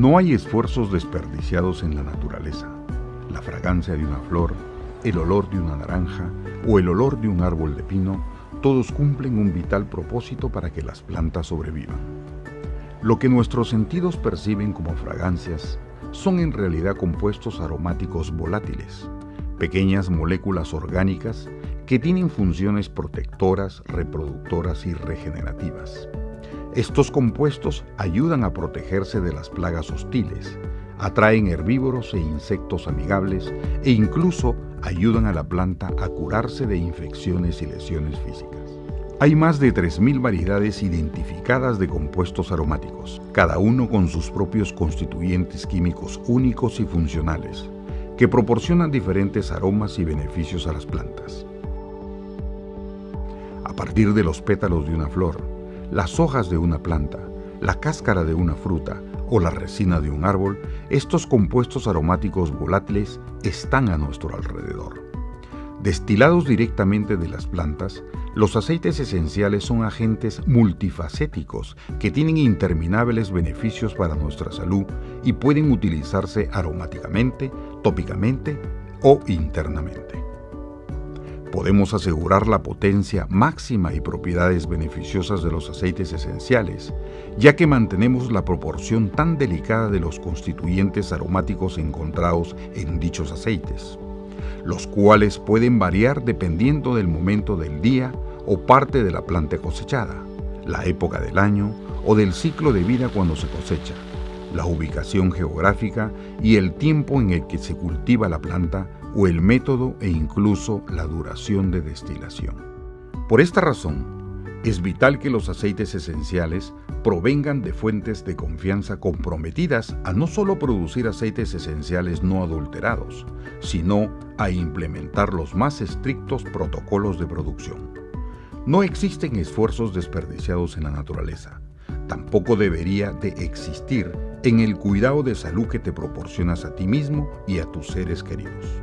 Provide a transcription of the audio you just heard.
No hay esfuerzos desperdiciados en la naturaleza. La fragancia de una flor, el olor de una naranja o el olor de un árbol de pino, todos cumplen un vital propósito para que las plantas sobrevivan. Lo que nuestros sentidos perciben como fragancias son en realidad compuestos aromáticos volátiles, pequeñas moléculas orgánicas que tienen funciones protectoras, reproductoras y regenerativas. Estos compuestos ayudan a protegerse de las plagas hostiles, atraen herbívoros e insectos amigables e incluso ayudan a la planta a curarse de infecciones y lesiones físicas. Hay más de 3.000 variedades identificadas de compuestos aromáticos, cada uno con sus propios constituyentes químicos únicos y funcionales, que proporcionan diferentes aromas y beneficios a las plantas. A partir de los pétalos de una flor, las hojas de una planta, la cáscara de una fruta o la resina de un árbol, estos compuestos aromáticos volátiles están a nuestro alrededor. Destilados directamente de las plantas, los aceites esenciales son agentes multifacéticos que tienen interminables beneficios para nuestra salud y pueden utilizarse aromáticamente, tópicamente o internamente podemos asegurar la potencia máxima y propiedades beneficiosas de los aceites esenciales, ya que mantenemos la proporción tan delicada de los constituyentes aromáticos encontrados en dichos aceites, los cuales pueden variar dependiendo del momento del día o parte de la planta cosechada, la época del año o del ciclo de vida cuando se cosecha, la ubicación geográfica y el tiempo en el que se cultiva la planta o el método e incluso la duración de destilación. Por esta razón, es vital que los aceites esenciales provengan de fuentes de confianza comprometidas a no solo producir aceites esenciales no adulterados, sino a implementar los más estrictos protocolos de producción. No existen esfuerzos desperdiciados en la naturaleza. Tampoco debería de existir en el cuidado de salud que te proporcionas a ti mismo y a tus seres queridos.